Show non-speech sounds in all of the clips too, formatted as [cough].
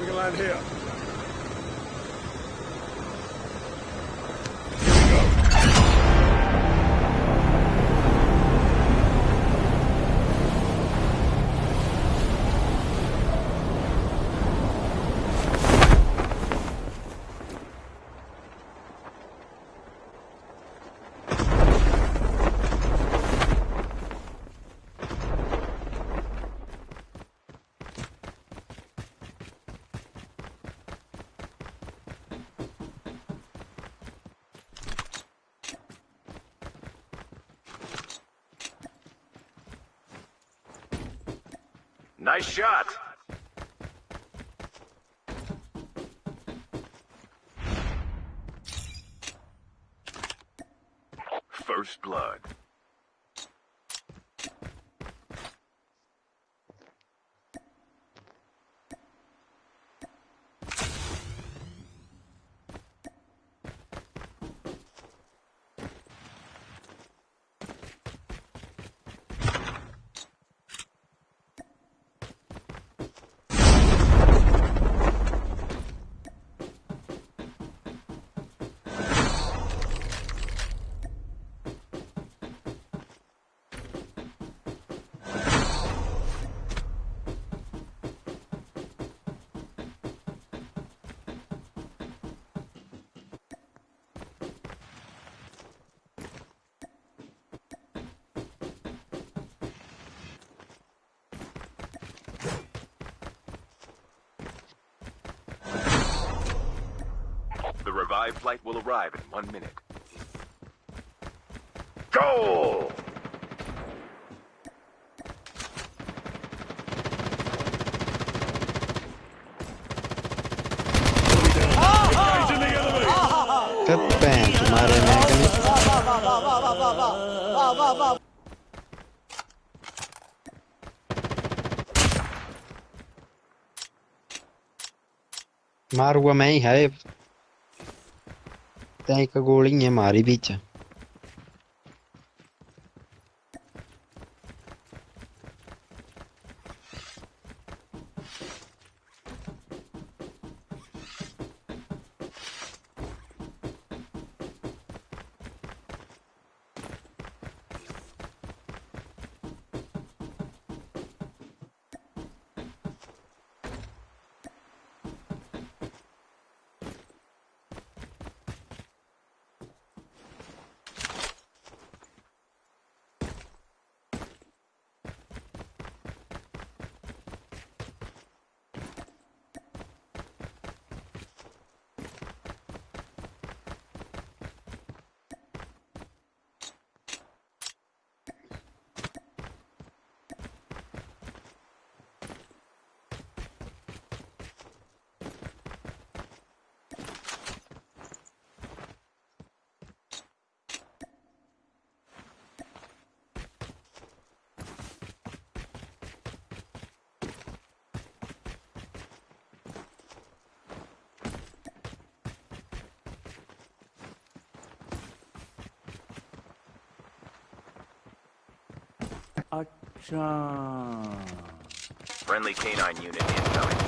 We can land here. Nice shot. My flight will arrive in one minute. Go! Captain, हमारे mechanic लगता है एक गोली है मारी भी च ਵਿੱਚ Friendly canine unit incoming.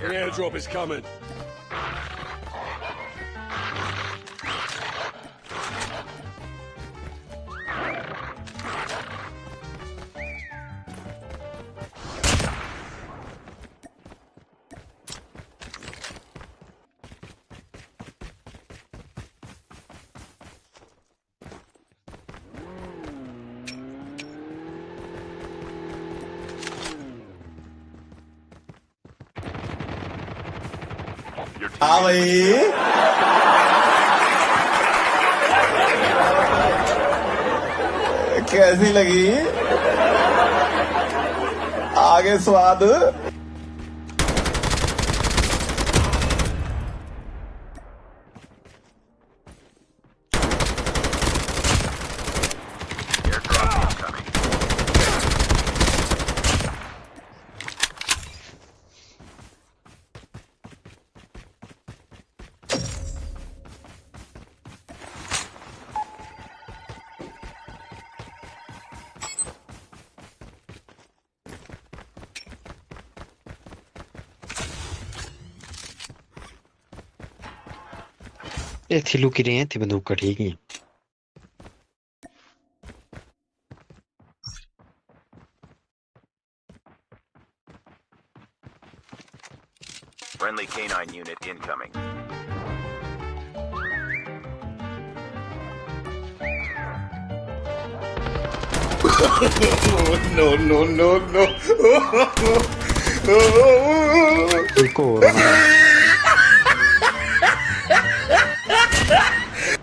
The airdrop is coming. हाँ भाई। कैसी लगी? आगे स्वाद। ये थिलू की रही थी बंदूक का Friendly canine unit incoming. [laughs] no, no, no, no. [laughs] A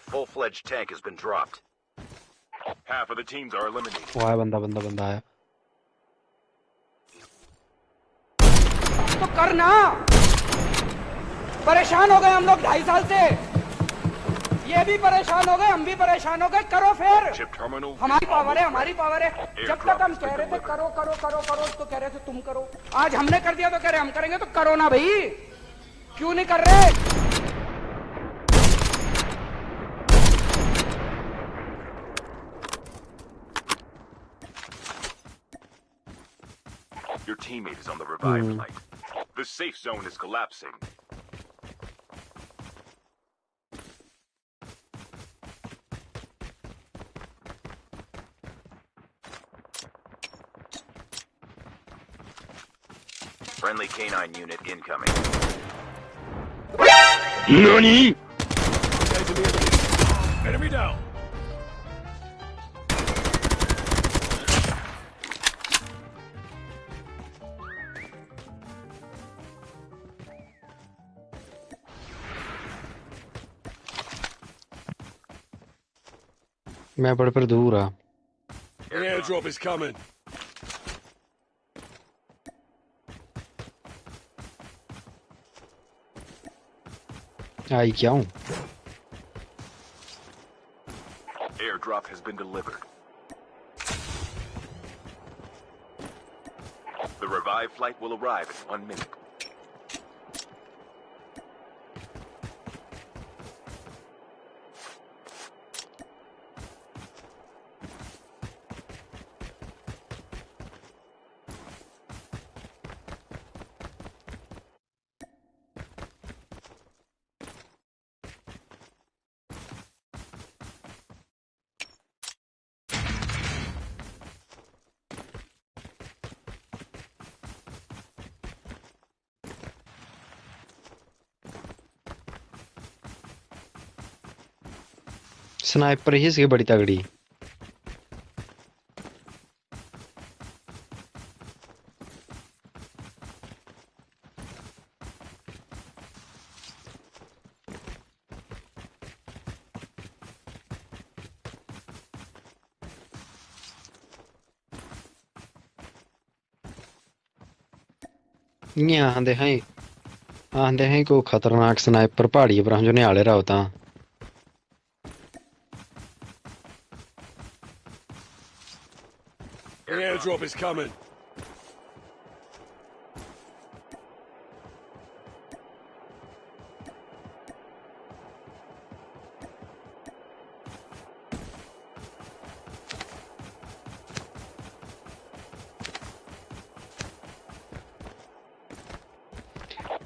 full-fledged tank has been dropped. Half of the teams are eliminated. Why? तो करना। परेशान हो गए हम लोग ढाई साल से। ये भी परेशान हो गए हम भी परेशान हो गए। करो फिर। हमारी पावर है हमारी पावर है। जब तक हम कह रहे थे करो करो करो करो तो कह रहे थे तुम करो। आज हमने कर दिया तो कह रहे हम करेंगे तो करो ना भाई। क्यों नहीं कर रहे? Your teammate is on the revive Hmm. flight. The safe zone is collapsing. Friendly canine unit incoming. NANI?! Enemy down! मैं बड़ पर दूर आ An airdrop is coming. आई क्या हूँ Airdrop has been delivered. The revived flight will arrive in one minute. Sniper ही इसकी बड़ी तगड़ी। यहाँ हैं हाँ हैं को खतरनाक स्नाइपर पहाड़ी पर हम जो निहाले रहा होता Airdrop is coming.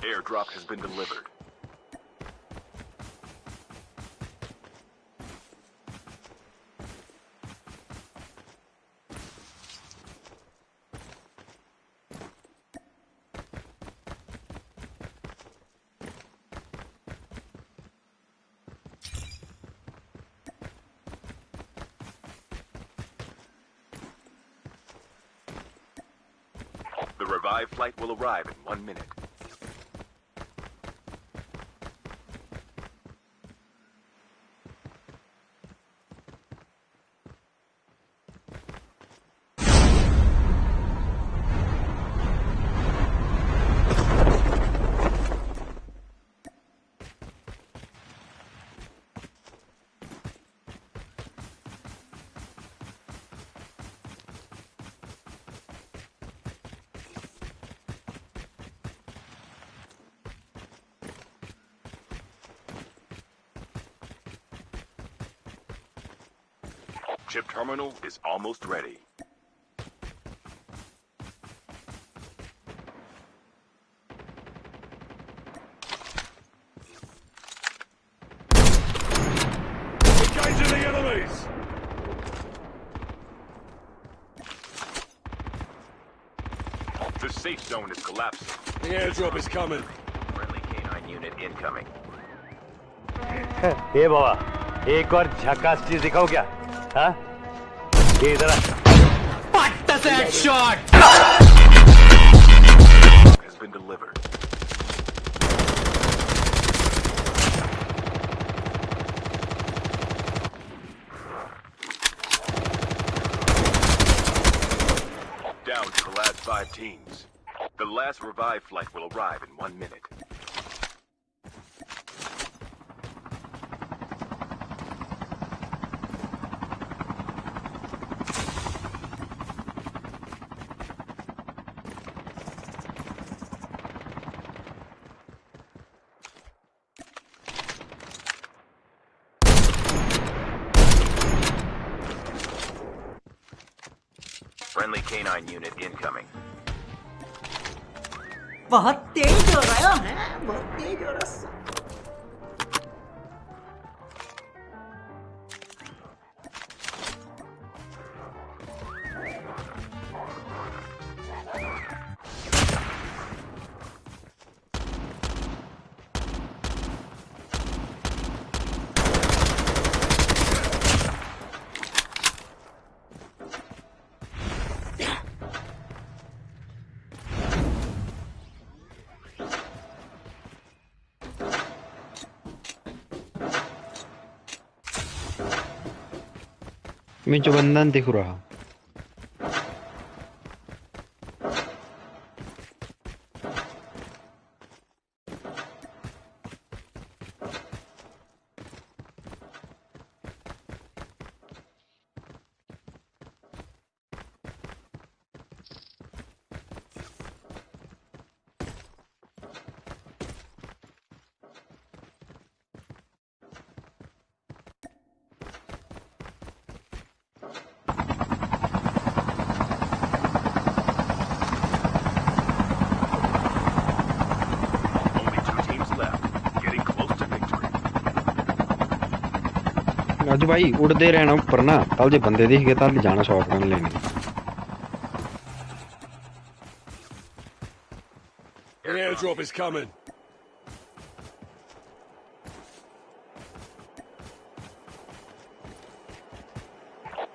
Airdrop has been delivered. The revive flight will arrive in one minute. Chip terminal is almost ready. Engaging the enemies! The safe zone is collapsing. The airdrop is coming. Friendly canine unit incoming. [laughs] ए बाबा एक और झकास चीज दिखाओ क्या हाँ ये इधर आ। Has been delivered. Down to the last five teams. The last revive flight will arrive in one minute. Friendly canine unit incoming. बहुत तेज हो रहा है बहुत तेज हो रहा है मैं जो बंधन दिख रहा अज भाई उड़ते रहना उपर ना कल जो बंदे दिख गए तो जाना शॉटगन लेने An is coming.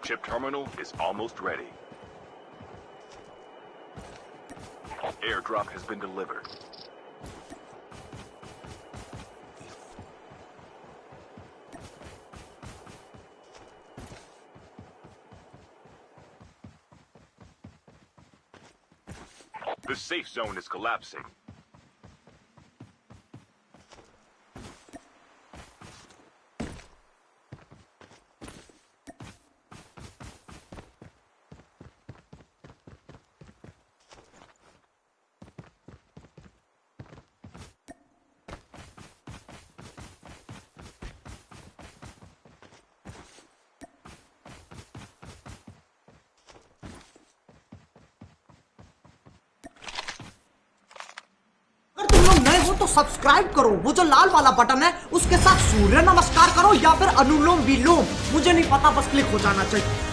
Chip terminal is almost ready. Airdrop has been delivered. The safe zone is collapsing. हो तो सब्सक्राइब करो। वो जो लाल वाला बटन है, उसके साथ सूर्य नमस्कार करो या फिर अनुलोम विलोम। मुझे नहीं पता, बस क्लिक हो जाना चाहिए।